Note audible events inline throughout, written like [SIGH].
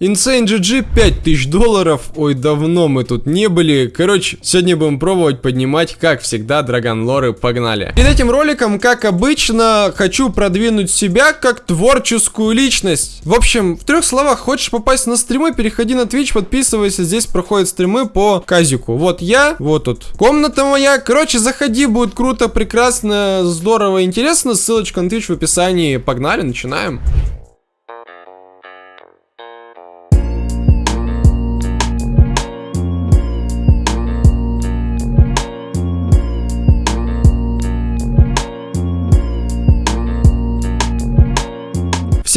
Insane GG 5000 долларов. Ой, давно мы тут не были. Короче, сегодня будем пробовать поднимать, как всегда, Драгон Лоры. Погнали. Перед этим роликом, как обычно, хочу продвинуть себя как творческую личность. В общем, в трех словах, хочешь попасть на стримы, переходи на Twitch, подписывайся. Здесь проходят стримы по казику. Вот я, вот тут комната моя. Короче, заходи, будет круто, прекрасно, здорово, интересно. Ссылочка на Twitch в описании. Погнали, начинаем.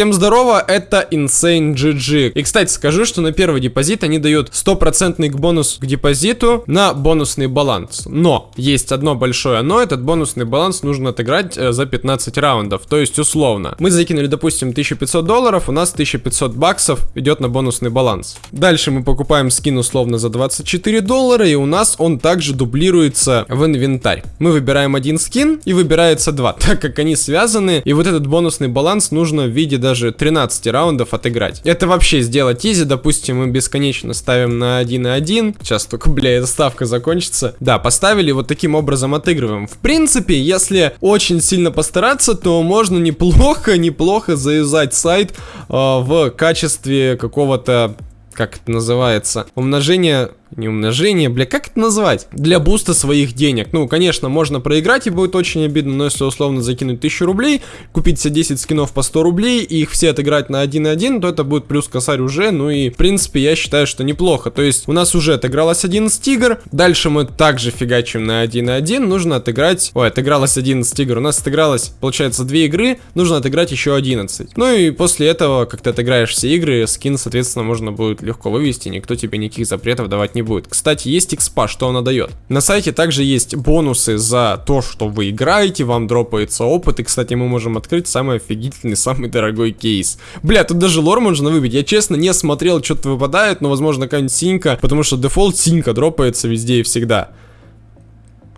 Всем здорово, это Insane GG. И, кстати, скажу, что на первый депозит они дают стопроцентный бонус к депозиту на бонусный баланс. Но, есть одно большое но, этот бонусный баланс нужно отыграть э, за 15 раундов, то есть условно. Мы закинули, допустим, 1500 долларов, у нас 1500 баксов идет на бонусный баланс. Дальше мы покупаем скин условно за 24 доллара, и у нас он также дублируется в инвентарь. Мы выбираем один скин, и выбирается два, [LAUGHS] так как они связаны, и вот этот бонусный баланс нужно в виде даже 13 раундов отыграть. Это вообще сделать изи, допустим, мы бесконечно ставим на 1 и 1. Сейчас только, бля, эта ставка закончится. Да, поставили, вот таким образом отыгрываем. В принципе, если очень сильно постараться, то можно неплохо, неплохо заюзать сайт э, в качестве какого-то как это называется, умножение не умножение, бля, как это назвать? Для буста своих денег. Ну, конечно, можно проиграть и будет очень обидно, но если условно закинуть 1000 рублей, купить себе 10 скинов по 100 рублей и их все отыграть на 1-1, то это будет плюс косарь уже, ну и, в принципе, я считаю, что неплохо. То есть, у нас уже отыгралось 11 игр, дальше мы также фигачим на 1-1, нужно отыграть... Ой, отыгралось 11 игр, у нас отыгралось, получается, 2 игры, нужно отыграть еще 11. Ну и после этого, как ты отыграешь все игры, скин, соответственно, можно будет легко вывести, никто тебе никаких запретов давать не не будет. Кстати, есть экспа, что она дает. На сайте также есть бонусы за то, что вы играете, вам дропается опыт. И, кстати, мы можем открыть самый офигительный, самый дорогой кейс. Бля, тут даже Lore можно выбить. Я, честно, не смотрел, что-то выпадает, но, возможно, какая-нибудь синька, потому что дефолт синька дропается везде и всегда.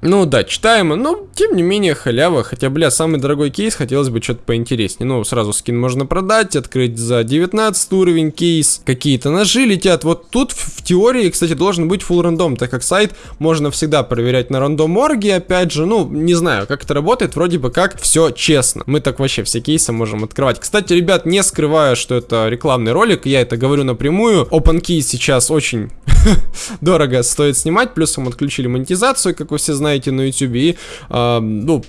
Ну да, читаемо, но тем не менее халява, хотя, бля, самый дорогой кейс, хотелось бы что-то поинтереснее. Ну, сразу скин можно продать, открыть за 19 уровень кейс, какие-то ножи летят. Вот тут в теории, кстати, должен быть full рандом, так как сайт можно всегда проверять на рандом орге, опять же, ну, не знаю, как это работает, вроде бы как все честно. Мы так вообще все кейсы можем открывать. Кстати, ребят, не скрываю, что это рекламный ролик, я это говорю напрямую. OpenKey сейчас очень [LAUGHS] дорого стоит снимать, плюсом отключили монетизацию, как вы все знаете, на YouTube, и, э, ну,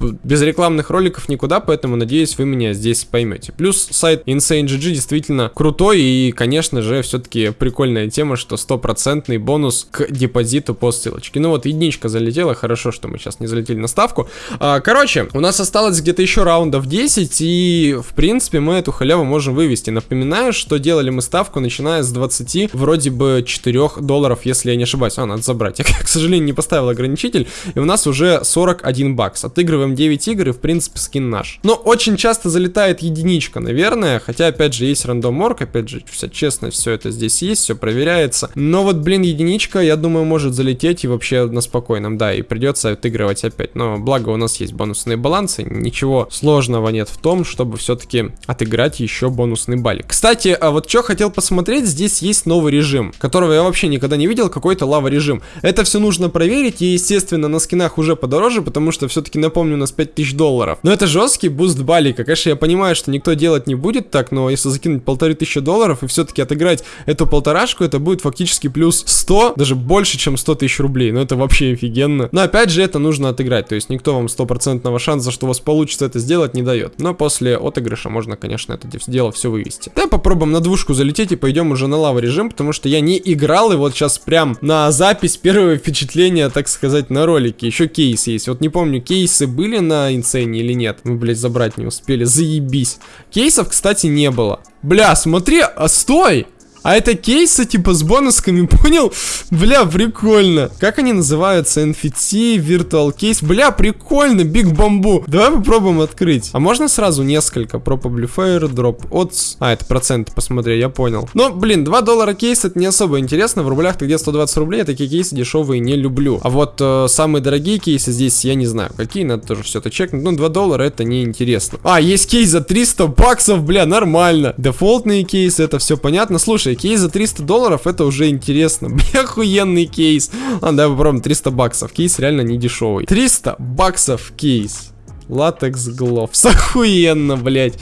без рекламных роликов никуда, поэтому надеюсь, вы меня здесь поймете. Плюс сайт InsaneGG действительно крутой и, конечно же, все-таки прикольная тема, что стопроцентный бонус к депозиту по ссылочке. Ну вот, единичка залетела, хорошо, что мы сейчас не залетели на ставку. А, короче, у нас осталось где-то еще раундов 10, и, в принципе, мы эту халяву можем вывести. Напоминаю, что делали мы ставку, начиная с 20, вроде бы 4 долларов, если я не ошибаюсь. А, надо забрать. [LAUGHS] Я, к сожалению, не поставил ограничитель, и у нас уже 41 бакс. От отыгрываем 9 игр и в принципе скин наш. Но очень часто залетает единичка, наверное, хотя опять же есть рандом орг, опять же, вся честно, все это здесь есть, все проверяется. Но вот, блин, единичка, я думаю, может залететь и вообще на спокойном, да, и придется отыгрывать опять. Но благо у нас есть бонусные балансы, ничего сложного нет в том, чтобы все-таки отыграть еще бонусный балик. Кстати, а вот что хотел посмотреть, здесь есть новый режим, которого я вообще никогда не видел, какой-то лава режим. Это все нужно проверить, и, естественно, на скинах уже подороже, потому что все-таки на напомню, у нас 5000 долларов. Но это жесткий буст балика. Конечно, я понимаю, что никто делать не будет так, но если закинуть полторы тысячи долларов и все-таки отыграть эту полторашку, это будет фактически плюс 100, даже больше, чем 100 тысяч рублей. Ну, это вообще офигенно. Но опять же, это нужно отыграть. То есть никто вам стопроцентного шанса, что у вас получится это сделать, не дает. Но после отыгрыша можно, конечно, это дело все вывести. Давай попробуем на двушку залететь и пойдем уже на лава режим, потому что я не играл, и вот сейчас прям на запись первое впечатление, так сказать, на ролике. Еще кейс есть. Вот не помню, кейс кейсы были на инсейне или нет? Мы, блядь, забрать не успели. Заебись. Кейсов, кстати, не было. Бля, смотри, а стой! А это кейсы, типа, с бонусками, [LAUGHS] понял? Бля, прикольно. Как они называются? NFT, Virtual Case. Бля, прикольно, Big Bamboo. Давай попробуем открыть. А можно сразу несколько? Probably Fair, Drop Odds. А, это проценты, посмотри, я понял. Но, блин, 2 доллара кейс, это не особо интересно. В рублях-то где 120 рублей, я такие кейсы дешевые не люблю. А вот э, самые дорогие кейсы здесь, я не знаю, какие, надо тоже все это чекнуть. Ну, 2 доллара это не интересно. А, есть кейс за 300 баксов, бля, нормально. Дефолтные кейсы, это все понятно. Слушай, кейс за 300 долларов, это уже интересно. [LAUGHS] Охуенный кейс. Ладно, давай попробуем 300 баксов. Кейс реально не дешевый. 300 баксов кейс. Латекс Гловс. [LAUGHS] Охуенно, блядь.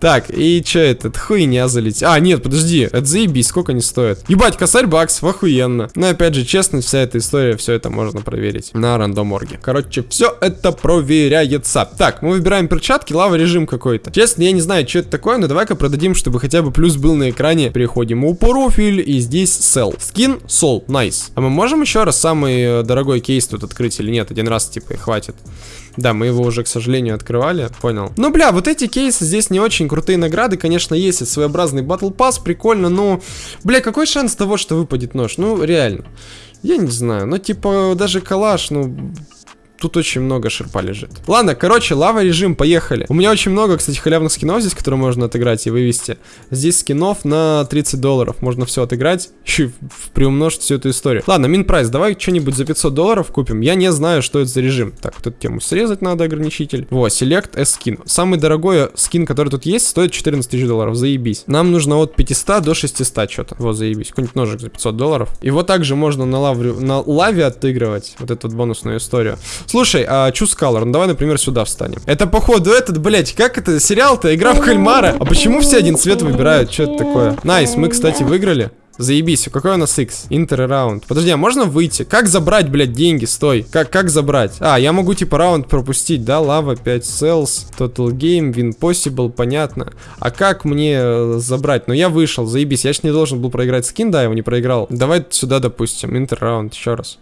Так, и чё этот? Хуйня залетит. А, нет, подожди. Это заебись, сколько они стоят? Ебать, косарь баксов, охуенно. Но опять же, честно, вся эта история, все это можно проверить на рандоморге. Короче, все это проверяется. Так, мы выбираем перчатки, лава режим какой-то. Честно, я не знаю, что это такое, но давай-ка продадим, чтобы хотя бы плюс был на экране. Переходим у профиль, и здесь sell. Скин, сол, nice. А мы можем еще раз самый э, дорогой кейс тут открыть или нет? Один раз, типа, хватит. Да, мы его уже, к сожалению, открывали, понял. Ну, бля, вот эти кейсы здесь не очень крутые награды, конечно, есть. Это своеобразный батл пасс, прикольно, но... Бля, какой шанс того, что выпадет нож? Ну, реально. Я не знаю, ну, типа, даже калаш, ну, Тут очень много шерпа лежит. Ладно, короче, лава режим, поехали. У меня очень много, кстати, халявных скинов здесь, которые можно отыграть и вывести. Здесь скинов на 30 долларов. Можно все отыграть [LAUGHS] и приумножить всю эту историю. Ладно, мин прайс, давай что-нибудь за 500 долларов купим. Я не знаю, что это за режим. Так, вот эту тему срезать надо, ограничитель. Во, select S скин. Самый дорогой скин, который тут есть, стоит 14 тысяч долларов. Заебись. Нам нужно от 500 до 600 что-то. Вот, заебись. Какой-нибудь ножик за 500 долларов. Его также можно на, лавре, на лаве отыгрывать. Вот эту вот бонусную историю. Слушай, а Choose Color, ну давай, например, сюда встанем. Это, походу, этот, блять, как это, сериал-то, игра в кальмара. А почему все один цвет выбирают? Что это такое? Nice, мы, кстати, выиграли. Заебись, какой у нас X? Enter round. Подожди, а можно выйти? Как забрать, блядь, деньги? Стой. Как, как забрать? А, я могу типа раунд пропустить, да? Lava 5 cells, total game, win possible, понятно. А как мне э, забрать? Ну я вышел, заебись. Я ж не должен был проиграть скин, да, я его не проиграл. Давай сюда, допустим, enter round еще раз.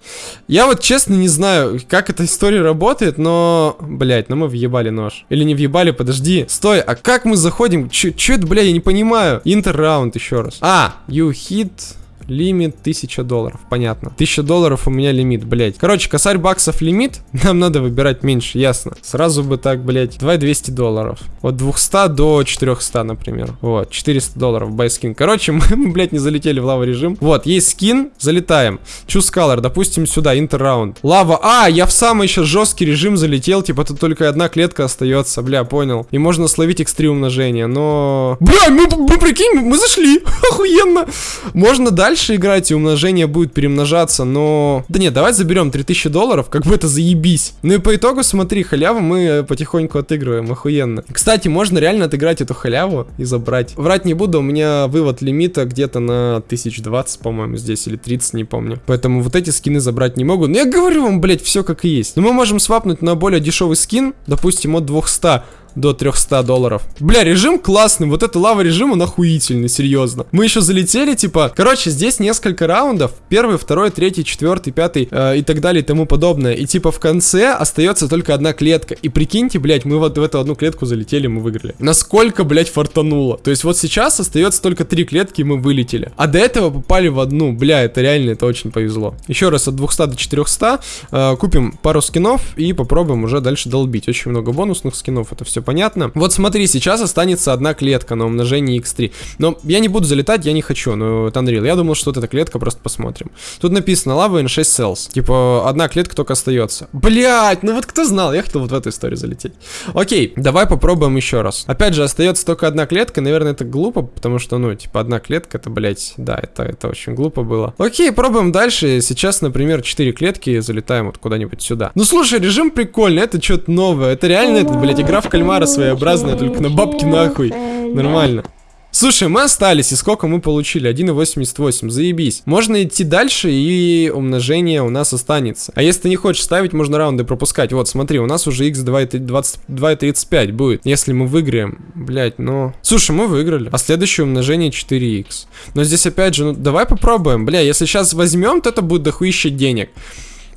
Я вот честно не знаю, как эта история работает, но, блядь, ну мы въебали нож. Или не въебали, подожди. Стой, а как мы заходим? Че это, блядь, я не понимаю. Интер раунд еще раз. А, you hit лимит Лимит 1000 долларов, понятно. 1000 долларов у меня лимит, блять. Короче, косарь баксов лимит, [LAUGHS] нам надо выбирать меньше, ясно. Сразу бы так, блять, давай 200 долларов. От 200 до 400, например. Вот, 400 долларов байскин. Короче, [LAUGHS] мы, мы, блядь, не залетели в лава режим. Вот, есть скин, залетаем. Choose color, допустим, сюда, интерраунд. Лава, а, я в самый сейчас жесткий режим залетел, типа тут только одна клетка остается, бля, понял. И можно словить x3 умножение, но... Бля, мы, мы прикинь, мы зашли, [LAUGHS] охуенно. Можно дальше дальше играть, и умножение будет перемножаться, но... Да нет, давай заберем 3000 долларов, как бы это заебись. Ну и по итогу, смотри, халяву мы потихоньку отыгрываем, охуенно. Кстати, можно реально отыграть эту халяву и забрать. Врать не буду, у меня вывод лимита где-то на 1020, по-моему, здесь, или 30, не помню. Поэтому вот эти скины забрать не могу. Но я говорю вам, блять, все как и есть. Но мы можем свапнуть на более дешевый скин, допустим, от 200 до 300 долларов. Бля, режим классный, вот это лава режим, он охуительный, серьезно. Мы еще залетели, типа, короче, здесь несколько раундов, первый, второй, третий, четвертый, пятый э, и так далее и тому подобное. И типа в конце остается только одна клетка. И прикиньте, блядь, мы вот в эту одну клетку залетели, мы выиграли. Насколько, блядь, фартануло. То есть вот сейчас остается только три клетки, и мы вылетели. А до этого попали в одну. Бля, это реально, это очень повезло. Еще раз, от 200 до 400 э, купим пару скинов и попробуем уже дальше долбить. Очень много бонусных скинов, это все понятно. Вот смотри, сейчас останется одна клетка на умножение x3. Но я не буду залетать, я не хочу, ну, это Unreal. Я думал, что вот эта клетка, просто посмотрим. Тут написано Lava in 6 cells. Типа, одна клетка только остается. Блять, ну вот кто знал, я хотел вот в эту историю залететь. Окей, давай попробуем еще раз. Опять же, остается только одна клетка, наверное, это глупо, потому что, ну, типа, одна клетка, это, блять, да, это, это очень глупо было. Окей, пробуем дальше. Сейчас, например, 4 клетки, залетаем вот куда-нибудь сюда. Ну, слушай, режим прикольный, это что-то новое. Это реально, это, блять, игра в кальмара кальмара своеобразная, только на бабки нахуй. Нормально. Слушай, мы остались, и сколько мы получили? 1,88, заебись. Можно идти дальше, и умножение у нас останется. А если ты не хочешь ставить, можно раунды пропускать. Вот, смотри, у нас уже x 2,35 будет, если мы выиграем. Блять, ну... Слушай, мы выиграли. А следующее умножение 4x. Но здесь опять же, ну, давай попробуем. Бля, если сейчас возьмем, то это будет дохуище денег.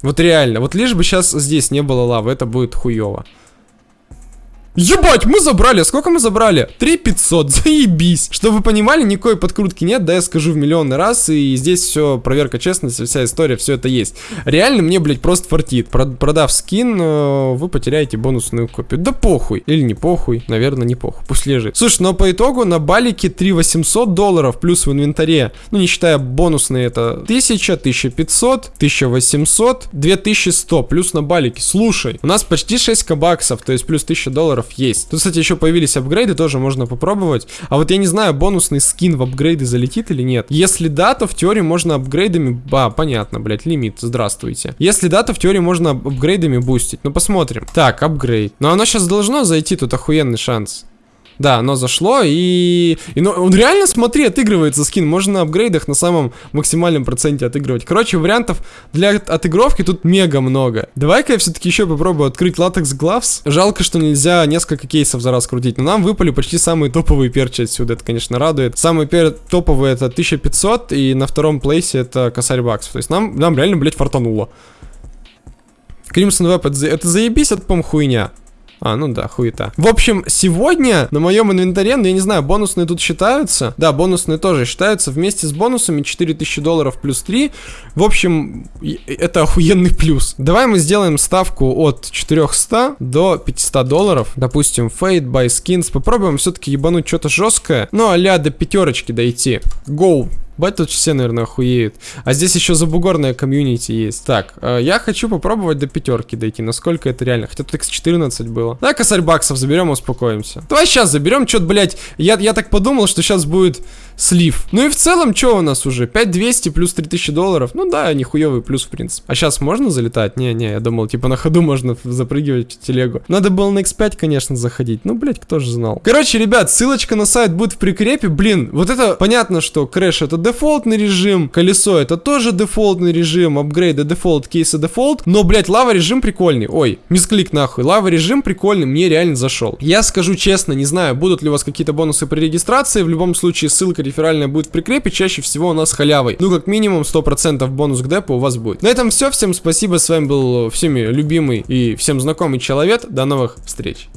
Вот реально, вот лишь бы сейчас здесь не было лавы, это будет хуево. Ебать, мы забрали. Сколько мы забрали? 3500. [LAUGHS] Заебись. Чтобы вы понимали, никакой подкрутки нет, да, я скажу в миллионный раз. И здесь все, проверка честности, вся история, все это есть. Реально мне, блядь, просто фартит. Продав скин, э, вы потеряете бонусную копию. Да похуй. Или не похуй. Наверное, не похуй. Пусть лежит. Слушай, но по итогу на балике 3800 долларов плюс в инвентаре. Ну, не считая бонусные, это 1000, 1500, 1800, 2100 плюс на балике. Слушай, у нас почти 6 кабаксов, то есть плюс 1000 долларов есть. Тут, кстати, еще появились апгрейды, тоже можно попробовать. А вот я не знаю, бонусный скин в апгрейды залетит или нет. Если да, то в теории можно апгрейдами... А, понятно, блядь, лимит, здравствуйте. Если да, то в теории можно апгрейдами бустить. Ну, посмотрим. Так, апгрейд. Но оно сейчас должно зайти, тут охуенный шанс. Да, оно зашло, и... и ну, он реально, смотри, отыгрывается скин. Можно на апгрейдах на самом максимальном проценте отыгрывать. Короче, вариантов для отыгровки тут мега много. Давай-ка я все-таки еще попробую открыть латекс главс. Жалко, что нельзя несколько кейсов за раз крутить. Но нам выпали почти самые топовые перчи отсюда. Это, конечно, радует. Самые пер... топовые это 1500, и на втором плейсе это косарь баксов. То есть нам, нам реально, блядь, фартануло. Crimson Web, это, это заебись, это, по хуйня. А, ну да, хуета. В общем, сегодня на моем инвентаре, ну я не знаю, бонусные тут считаются. Да, бонусные тоже считаются. Вместе с бонусами 4000 долларов плюс 3. В общем, это охуенный плюс. Давай мы сделаем ставку от 400 до 500 долларов. Допустим, Fade, Buy Skins. Попробуем все-таки ебануть что-то жесткое. Ну, а до пятерочки дойти. Go! Тут все, наверное, охуеют. А здесь еще забугорная комьюнити есть. Так, э, я хочу попробовать до пятерки дойти. Насколько это реально? Хотя тут x14 было. Давай косарь баксов заберем, успокоимся. Давай сейчас заберем. Что-то, блядь, я, я так подумал, что сейчас будет слив. Ну и в целом, что у нас уже? 5200 плюс 3000 долларов. Ну да, нихуевый плюс, в принципе. А сейчас можно залетать? Не-не, я думал, типа на ходу [LAUGHS] можно запрыгивать в телегу. Надо было на X5, конечно, заходить. Ну, блядь, кто же знал. Короче, ребят, ссылочка на сайт будет в прикрепе. Блин, вот это понятно, что crash это дефолтный режим, колесо это тоже дефолтный режим, апгрейды дефолт, кейсы дефолт. Но, блядь, лава режим прикольный. Ой, misclick нахуй. Лава режим прикольный, мне реально зашел. Я скажу честно, не знаю, будут ли у вас какие-то бонусы при регистрации. В любом случае, ссылка реферальная будет в прикрепе, чаще всего у нас халявой. Ну, как минимум 100% бонус к депу у вас будет. На этом все, всем спасибо, с вами был всеми любимый и всем знакомый человек. До новых встреч.